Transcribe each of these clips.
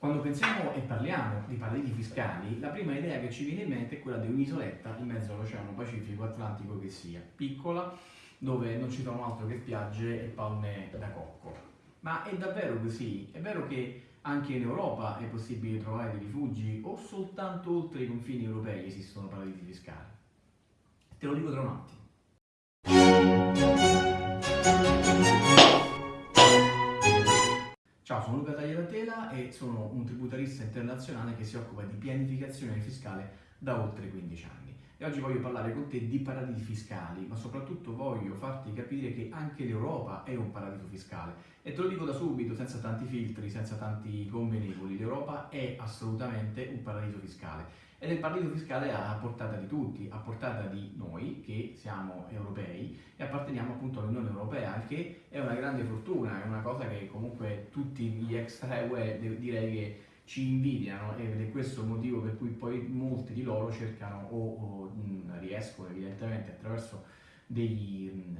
Quando pensiamo e parliamo di paradisi fiscali, la prima idea che ci viene in mente è quella di un'isoletta in mezzo all'Oceano Pacifico Atlantico che sia, piccola, dove non ci sono altro che spiagge e palme da cocco. Ma è davvero così? È vero che anche in Europa è possibile trovare dei rifugi o soltanto oltre i confini europei esistono paradisi fiscali? Te lo dico tra un attimo. Ciao, sono Luca Tagliatela e sono un tributarista internazionale che si occupa di pianificazione fiscale da oltre 15 anni. E oggi voglio parlare con te di paradisi fiscali, ma soprattutto voglio farti capire che anche l'Europa è un paradiso fiscale. E te lo dico da subito, senza tanti filtri, senza tanti convenevoli, l'Europa è assolutamente un paradiso fiscale. Ed è il paradiso fiscale a portata di tutti, a portata di noi che siamo europei e apparteniamo appunto all'Unione Europea, che è una grande fortuna, è una cosa che comunque tutti gli extra UE direi che ci invidiano ed è questo il motivo per cui poi molti di loro cercano o, o riescono evidentemente attraverso degli mh,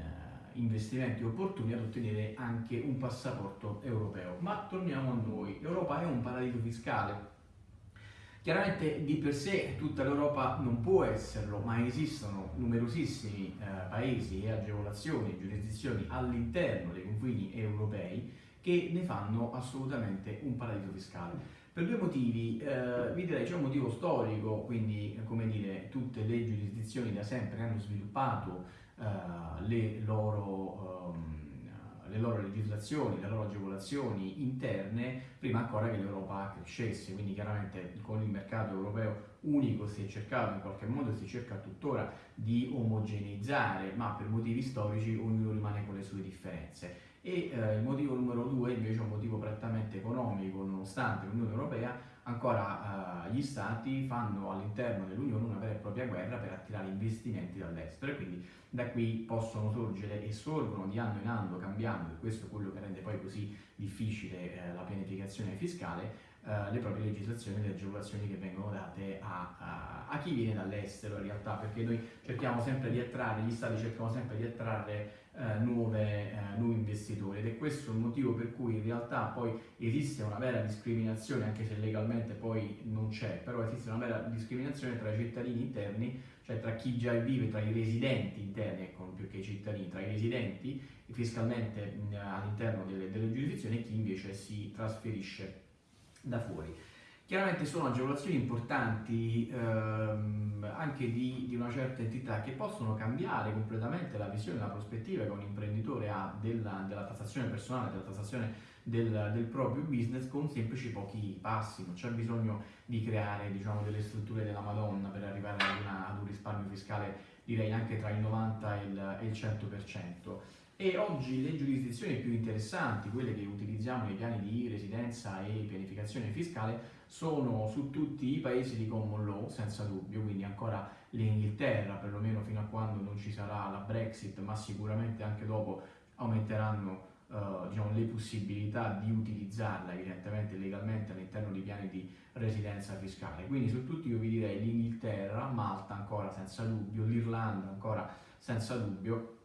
investimenti opportuni ad ottenere anche un passaporto europeo. Ma torniamo a noi, l'Europa è un paradiso fiscale. Chiaramente di per sé tutta l'Europa non può esserlo, ma esistono numerosissimi eh, paesi e agevolazioni e giurisdizioni all'interno dei confini europei che ne fanno assolutamente un paradiso fiscale. Per due motivi, eh, vi direi c'è un motivo storico, quindi come dire tutte le giurisdizioni da sempre hanno sviluppato eh, le, loro, um, le, loro, legislazioni, le loro agevolazioni interne prima ancora che l'Europa crescesse, quindi chiaramente con il mercato europeo unico si è cercato in qualche modo, si cerca tuttora di omogeneizzare, ma per motivi storici ognuno rimane con le sue differenze e eh, il motivo numero due invece è un motivo prettamente economico, nonostante l'Unione Europea ancora eh, gli stati fanno all'interno dell'Unione una vera e propria guerra per attirare investimenti dall'estero e quindi da qui possono sorgere e sorgono di anno in anno cambiando, e questo è quello che rende poi così difficile eh, la pianificazione fiscale, Uh, le proprie legislazioni e le agevolazioni che vengono date a, a, a chi viene dall'estero in realtà, perché noi cerchiamo sempre di attrarre, gli stati cercano sempre di attrarre eh, nuove, eh, nuovi investitori. Ed è questo il motivo per cui in realtà poi esiste una vera discriminazione, anche se legalmente poi non c'è, però esiste una vera discriminazione tra i cittadini interni, cioè tra chi già vive, tra i residenti interni, ecco, più che i cittadini, tra i residenti fiscalmente all'interno delle, delle giurisdizioni e chi invece si trasferisce da fuori. Chiaramente sono agevolazioni importanti ehm, anche di, di, una certa entità che possono cambiare completamente la visione, la prospettiva che un imprenditore ha della, della tassazione personale, della tassazione del, del, proprio business con semplici pochi passi, non c'è bisogno di creare diciamo, delle strutture della Madonna per arrivare ad, una, ad un risparmio fiscale direi anche tra il 90 e il, e il 100% e oggi le giurisdizioni più interessanti, quelle che utilizziamo nei piani di residenza e pianificazione fiscale, sono su tutti i paesi di common law, senza dubbio, quindi ancora l'Inghilterra, perlomeno fino a quando non ci sarà la Brexit, ma sicuramente anche dopo aumenteranno uh, diciamo, le possibilità di utilizzarla evidentemente legalmente all'interno di piani di residenza fiscale. Quindi su tutti io vi direi l'Inghilterra, Malta ancora senza dubbio, l'Irlanda ancora senza dubbio,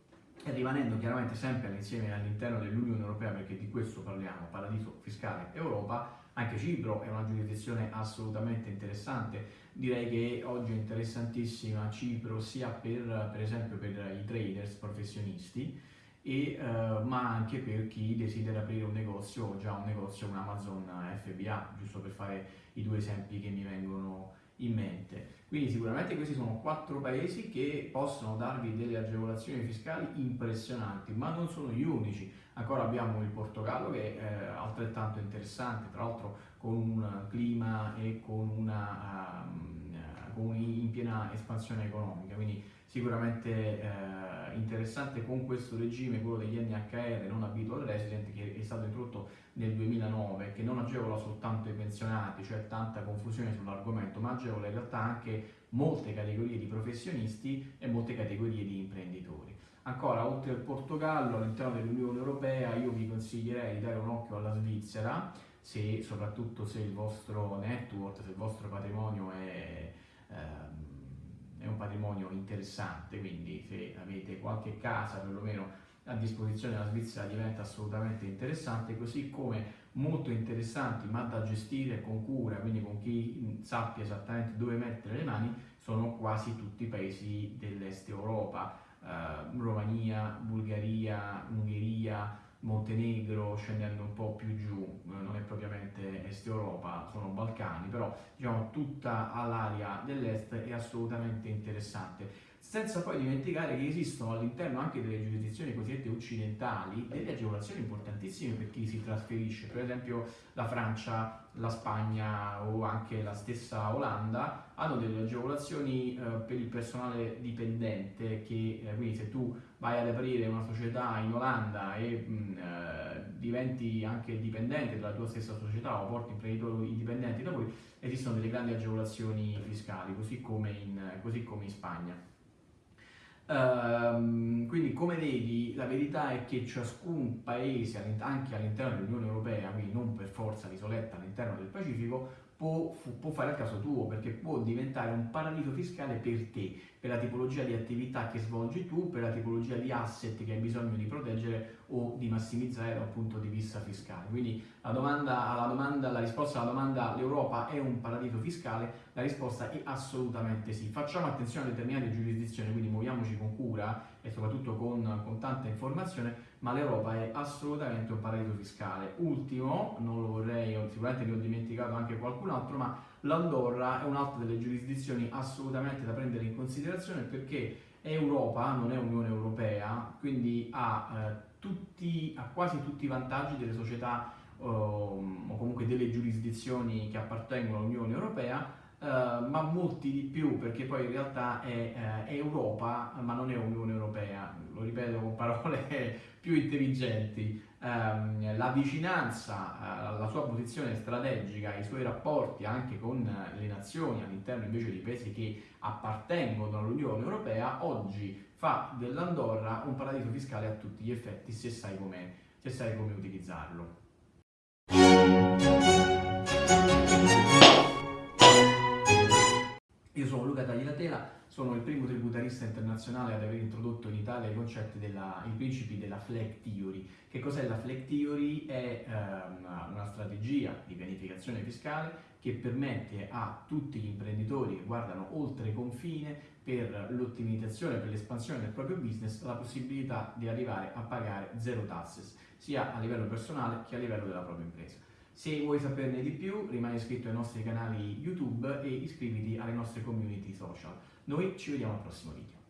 rimanendo chiaramente sempre insieme all'interno dell'Unione Europea, perché di questo parliamo, paradiso fiscale Europa, anche Cipro è una giurisdizione assolutamente interessante, direi che oggi è interessantissima Cipro sia per, per esempio per i traders professionisti, e, uh, ma anche per chi desidera aprire un negozio o già un negozio con Amazon FBA, giusto per fare i due esempi che mi vengono in mente. Quindi sicuramente questi sono quattro paesi che possono darvi delle agevolazioni fiscali impressionanti, ma non sono gli unici. Ancora abbiamo il Portogallo che è eh, altrettanto interessante, tra l'altro con un clima e con una, um, in piena espansione economica, quindi sicuramente eh, interessante con questo regime, quello degli NHR non habitual resident, che è stato introdotto nel 2009, che non agevola soltanto i pensionati, cioè tanta confusione sull'argomento, ma agevola in realtà anche molte categorie di professionisti e molte categorie di imprenditori. Ancora, oltre al Portogallo, all'interno dell'Unione Europea, io vi consiglierei di dare un occhio alla Svizzera, se, soprattutto se il vostro network, se il vostro patrimonio è... Ehm, è un patrimonio interessante, quindi se avete qualche casa perlomeno a disposizione la Svizzera diventa assolutamente interessante, così come molto interessanti ma da gestire con cura, quindi con chi sappia esattamente dove mettere le mani, sono quasi tutti i paesi dell'est Europa, eh, Romania, Bulgaria, Ungheria, Montenegro, scendendo un po' più giù, eh, non è propriamente Est Europa, sono Balcani, però diciamo tutta l'area dell'est è assolutamente interessante senza poi dimenticare che esistono all'interno anche delle giurisdizioni cosiddette occidentali delle agevolazioni importantissime per chi si trasferisce, per esempio la Francia, la Spagna o anche la stessa Olanda hanno delle agevolazioni eh, per il personale dipendente che eh, quindi se tu vai ad aprire una società in Olanda e mh, mm, eh, diventi anche dipendente della tua stessa società o porti imprenditori indipendenti da voi, esistono delle grandi agevolazioni fiscali, così come in, così come in Spagna. Um, quindi come vedi la verità è che ciascun paese anche all'interno dell'Unione Europea, quindi non per forza l'isoletta all'interno del Pacifico, può, può, fare il caso tuo perché può diventare un paradiso fiscale per te, per la tipologia di attività che svolgi tu, per la tipologia di asset che hai bisogno di proteggere o di massimizzare dal punto di vista fiscale. Quindi la, domanda, la, domanda, la risposta alla domanda l'Europa è un paradiso fiscale, la risposta è assolutamente sì. Facciamo attenzione a determinate giurisdizioni, quindi muoviamoci con cura e soprattutto con, con informazione, ma l'Europa è assolutamente un paradiso fiscale. Ultimo, non lo vorrei, sicuramente ne ho dimenticato anche qualcun altro, ma l'Andorra è un'altra delle giurisdizioni assolutamente da prendere in considerazione perché Europa, non è Unione Europea, quindi ha, eh, tutti, ha quasi tutti i vantaggi delle società eh, o comunque delle giurisdizioni che appartengono all'Unione Europea, Uh, ma molti di più perché poi in realtà è, uh, è, Europa ma non è Unione Europea, lo ripeto con parole più intelligenti, um, la vicinanza, uh, la sua posizione strategica, i suoi rapporti anche con le nazioni all'interno invece di paesi che appartengono all'Unione Europea oggi fa dell'Andorra un paradiso fiscale a tutti gli effetti se sai come, se sai come utilizzarlo. Io sono Luca Tagliatela, sono il primo tributarista internazionale ad aver introdotto in Italia i concetti della, i principi della flag theory. Che cos'è la flag theory? È um, una strategia di pianificazione fiscale che permette a tutti gli imprenditori che guardano oltre confine per l'ottimizzazione, per l'espansione del proprio business, la possibilità di arrivare a pagare zero taxes, sia a livello personale che a livello della propria impresa. Se vuoi saperne di più, rimani iscritto ai nostri canali YouTube e iscriviti alle nostre community social. Noi ci vediamo al prossimo video.